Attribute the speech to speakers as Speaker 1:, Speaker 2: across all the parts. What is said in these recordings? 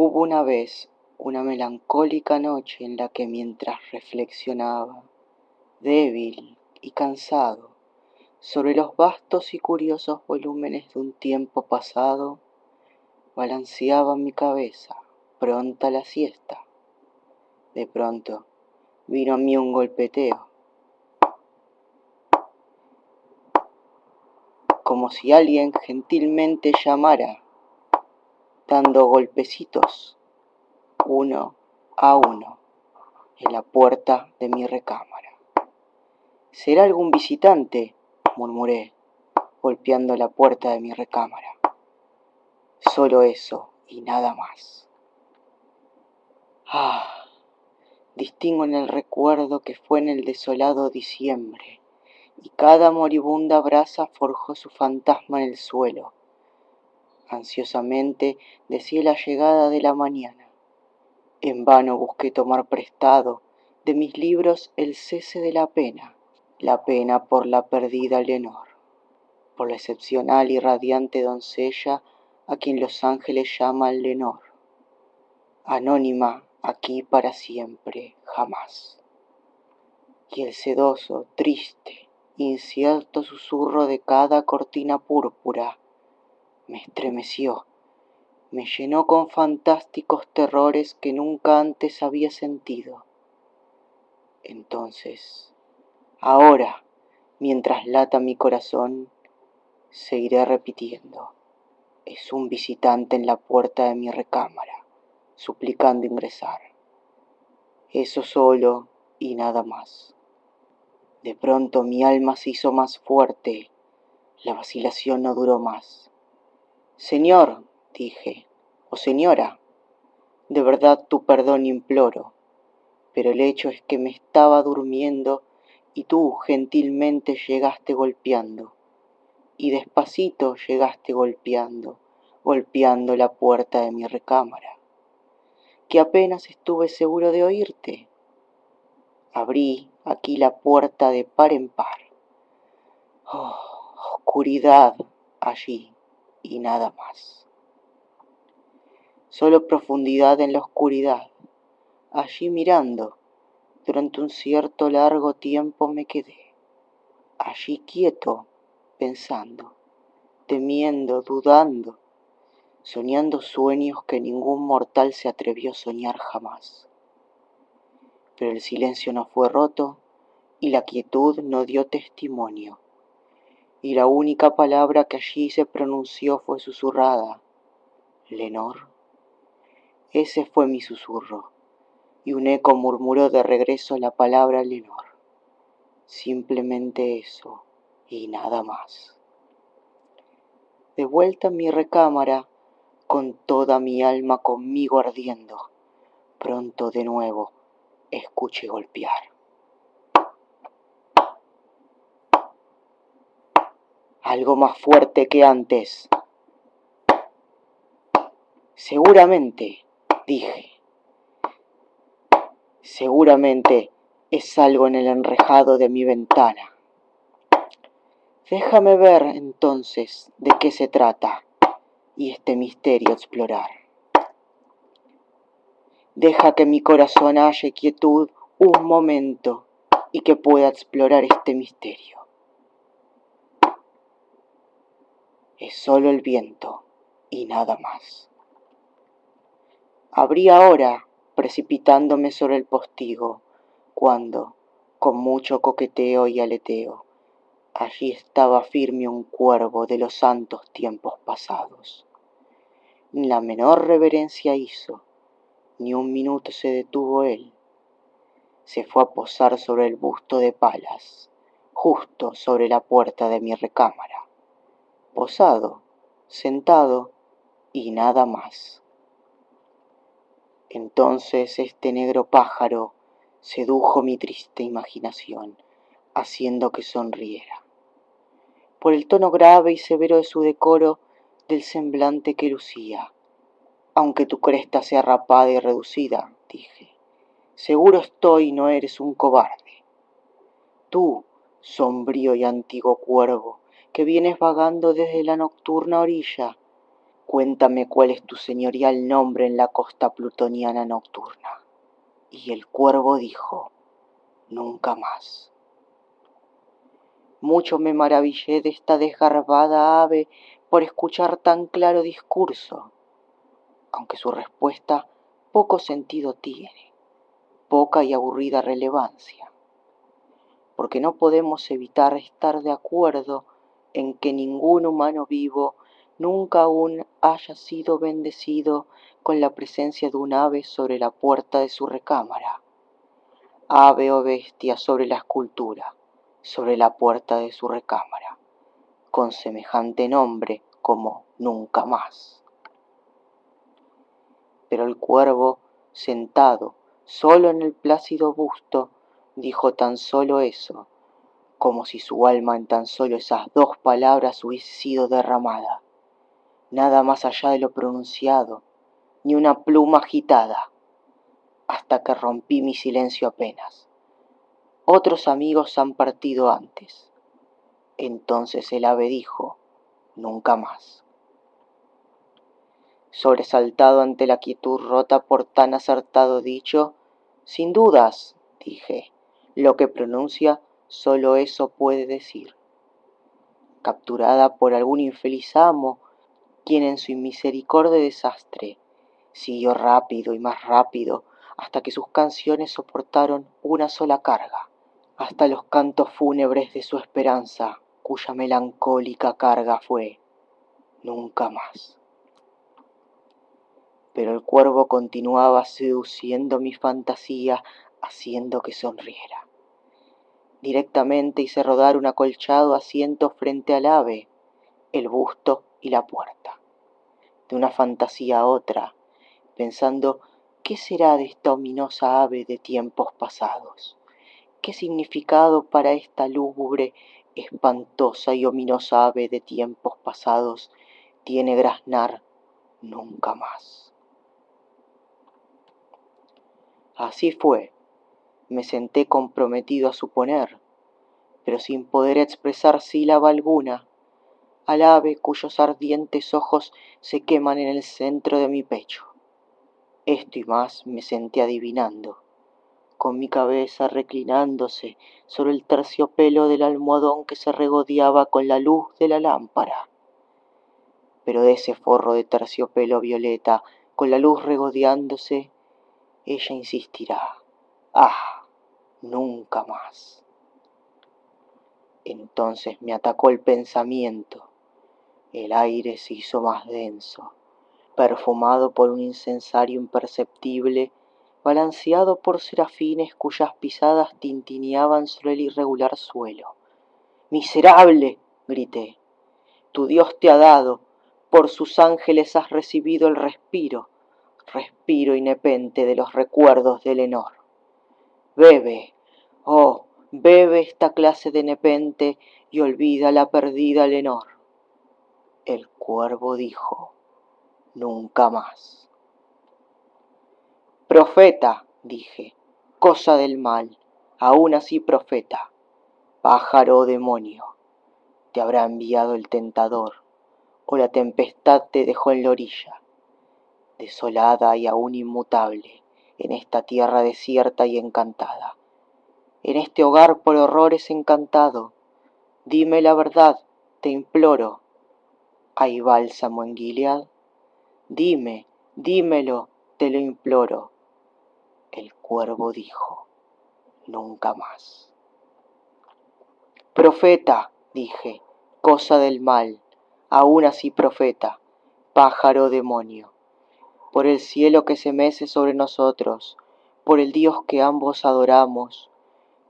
Speaker 1: Hubo una vez una melancólica noche en la que mientras reflexionaba, débil y cansado, sobre los vastos y curiosos volúmenes de un tiempo pasado, balanceaba mi cabeza, pronta la siesta. De pronto vino a mí un golpeteo, como si alguien gentilmente llamara, dando golpecitos uno a uno en la puerta de mi recámara. ¿Será algún visitante? murmuré, golpeando la puerta de mi recámara. Solo eso y nada más. Ah, distingo en el recuerdo que fue en el desolado diciembre, y cada moribunda brasa forjó su fantasma en el suelo. Ansiosamente decía la llegada de la mañana. En vano busqué tomar prestado de mis libros el cese de la pena, la pena por la perdida Leonor, por la excepcional y radiante doncella a quien los ángeles llaman Lenor, anónima aquí para siempre, jamás. Y el sedoso, triste, incierto susurro de cada cortina púrpura me estremeció, me llenó con fantásticos terrores que nunca antes había sentido. Entonces, ahora, mientras lata mi corazón, seguiré repitiendo, es un visitante en la puerta de mi recámara, suplicando ingresar. Eso solo y nada más. De pronto mi alma se hizo más fuerte, la vacilación no duró más. Señor, dije, o señora, de verdad tu perdón imploro, pero el hecho es que me estaba durmiendo y tú gentilmente llegaste golpeando, y despacito llegaste golpeando, golpeando la puerta de mi recámara, que apenas estuve seguro de oírte. Abrí aquí la puerta de par en par. Oh, oscuridad allí y nada más. Solo profundidad en la oscuridad. Allí mirando, durante un cierto largo tiempo me quedé. Allí quieto, pensando, temiendo, dudando, soñando sueños que ningún mortal se atrevió a soñar jamás pero el silencio no fue roto y la quietud no dio testimonio. Y la única palabra que allí se pronunció fue susurrada, Lenor. Ese fue mi susurro, y un eco murmuró de regreso la palabra Lenor. Simplemente eso y nada más. De vuelta en mi recámara, con toda mi alma conmigo ardiendo, pronto de nuevo escuche golpear. Algo más fuerte que antes. Seguramente, dije, seguramente es algo en el enrejado de mi ventana. Déjame ver entonces de qué se trata y este misterio explorar. Deja que mi corazón halle quietud un momento y que pueda explorar este misterio. Es solo el viento y nada más. Abrí ahora, precipitándome sobre el postigo, cuando, con mucho coqueteo y aleteo, allí estaba firme un cuervo de los santos tiempos pasados. La menor reverencia hizo, ni un minuto se detuvo él. Se fue a posar sobre el busto de Palas, justo sobre la puerta de mi recámara. Posado, sentado y nada más. Entonces este negro pájaro sedujo mi triste imaginación, haciendo que sonriera. Por el tono grave y severo de su decoro, del semblante que lucía, aunque tu cresta sea rapada y reducida, dije. Seguro estoy no eres un cobarde. Tú, sombrío y antiguo cuervo, que vienes vagando desde la nocturna orilla, cuéntame cuál es tu señorial nombre en la costa plutoniana nocturna. Y el cuervo dijo, nunca más. Mucho me maravillé de esta desgarbada ave por escuchar tan claro discurso, aunque su respuesta poco sentido tiene, poca y aburrida relevancia, porque no podemos evitar estar de acuerdo en que ningún humano vivo nunca aún haya sido bendecido con la presencia de un ave sobre la puerta de su recámara, ave o bestia sobre la escultura, sobre la puerta de su recámara, con semejante nombre como nunca más. Pero el cuervo, sentado solo en el plácido busto, dijo tan solo eso, como si su alma en tan solo esas dos palabras hubiese sido derramada, nada más allá de lo pronunciado, ni una pluma agitada, hasta que rompí mi silencio apenas. Otros amigos han partido antes. Entonces el ave dijo, nunca más. Sobresaltado ante la quietud rota por tan acertado dicho, sin dudas, dije, lo que pronuncia solo eso puede decir. Capturada por algún infeliz amo, quien en su inmisericordia desastre siguió rápido y más rápido hasta que sus canciones soportaron una sola carga, hasta los cantos fúnebres de su esperanza, cuya melancólica carga fue nunca más. Pero el cuervo continuaba seduciendo mi fantasía, haciendo que sonriera. Directamente hice rodar un acolchado asiento frente al ave, el busto y la puerta. De una fantasía a otra, pensando qué será de esta ominosa ave de tiempos pasados. ¿Qué significado para esta lúgubre, espantosa y ominosa ave de tiempos pasados tiene graznar nunca más? Así fue, me senté comprometido a suponer, pero sin poder expresar sílaba alguna, al ave cuyos ardientes ojos se queman en el centro de mi pecho. Esto y más me senté adivinando con mi cabeza reclinándose sobre el terciopelo del almohadón que se regodeaba con la luz de la lámpara. Pero de ese forro de terciopelo violeta, con la luz regodeándose, ella insistirá. ¡Ah! Nunca más. Entonces me atacó el pensamiento. El aire se hizo más denso, perfumado por un incensario imperceptible balanceado por serafines cuyas pisadas tintineaban sobre el irregular suelo. Miserable, grité, tu Dios te ha dado, por sus ángeles has recibido el respiro, respiro inepente de los recuerdos de Lenor. Bebe, oh, bebe esta clase de nepente y olvida la perdida Lenor. El cuervo dijo, nunca más. Profeta, dije, cosa del mal, aún así profeta, pájaro o demonio, te habrá enviado el tentador, o la tempestad te dejó en la orilla, desolada y aún inmutable, en esta tierra desierta y encantada, en este hogar por horrores encantado, dime la verdad, te imploro, ¿hay bálsamo en Gilead? Dime, dímelo, te lo imploro. El cuervo dijo, nunca más. Profeta, dije, cosa del mal, aún así profeta, pájaro demonio, por el cielo que se mece sobre nosotros, por el Dios que ambos adoramos,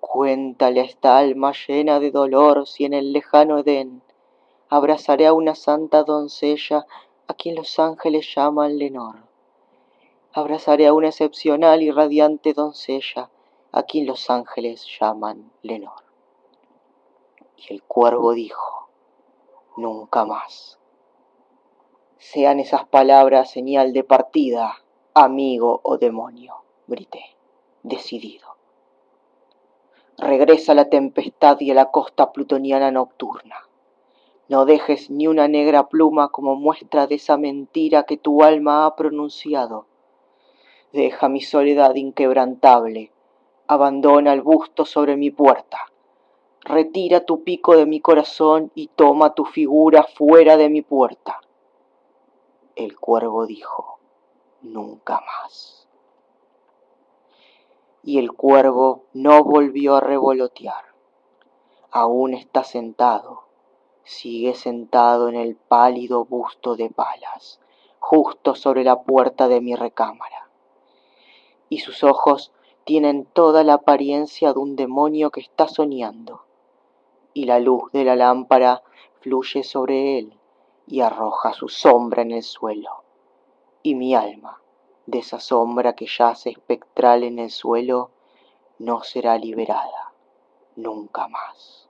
Speaker 1: cuéntale a esta alma llena de dolor si en el lejano Edén abrazaré a una santa doncella a quien los ángeles llaman Lenor abrazaré a una excepcional y radiante doncella a quien los ángeles llaman Lenor. Y el cuervo dijo, nunca más. Sean esas palabras señal de partida, amigo o demonio, grité, decidido. Regresa la tempestad y a la costa plutoniana nocturna. No dejes ni una negra pluma como muestra de esa mentira que tu alma ha pronunciado. Deja mi soledad inquebrantable, abandona el busto sobre mi puerta. Retira tu pico de mi corazón y toma tu figura fuera de mi puerta. El cuervo dijo, nunca más. Y el cuervo no volvió a revolotear. Aún está sentado sigue sentado en el pálido busto de palas, justo sobre la puerta de mi recámara. Y sus ojos tienen toda la apariencia de un demonio que está soñando, y la luz de la lámpara fluye sobre él y arroja su sombra en el suelo, y mi alma, de esa sombra que yace espectral en el suelo, no será liberada nunca más.